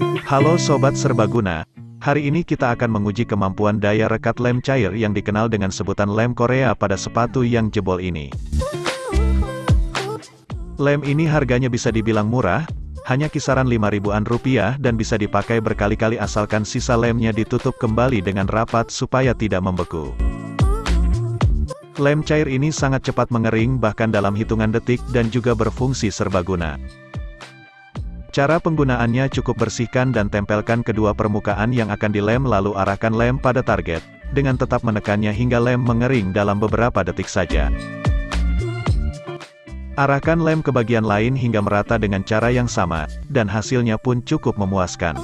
Halo Sobat Serbaguna, hari ini kita akan menguji kemampuan daya rekat lem cair yang dikenal dengan sebutan lem Korea pada sepatu yang jebol ini. Lem ini harganya bisa dibilang murah, hanya kisaran 5 ribuan rupiah dan bisa dipakai berkali-kali asalkan sisa lemnya ditutup kembali dengan rapat supaya tidak membeku. Lem cair ini sangat cepat mengering bahkan dalam hitungan detik dan juga berfungsi serbaguna. Cara penggunaannya cukup bersihkan dan tempelkan kedua permukaan yang akan dilem lalu arahkan lem pada target, dengan tetap menekannya hingga lem mengering dalam beberapa detik saja. Arahkan lem ke bagian lain hingga merata dengan cara yang sama, dan hasilnya pun cukup memuaskan.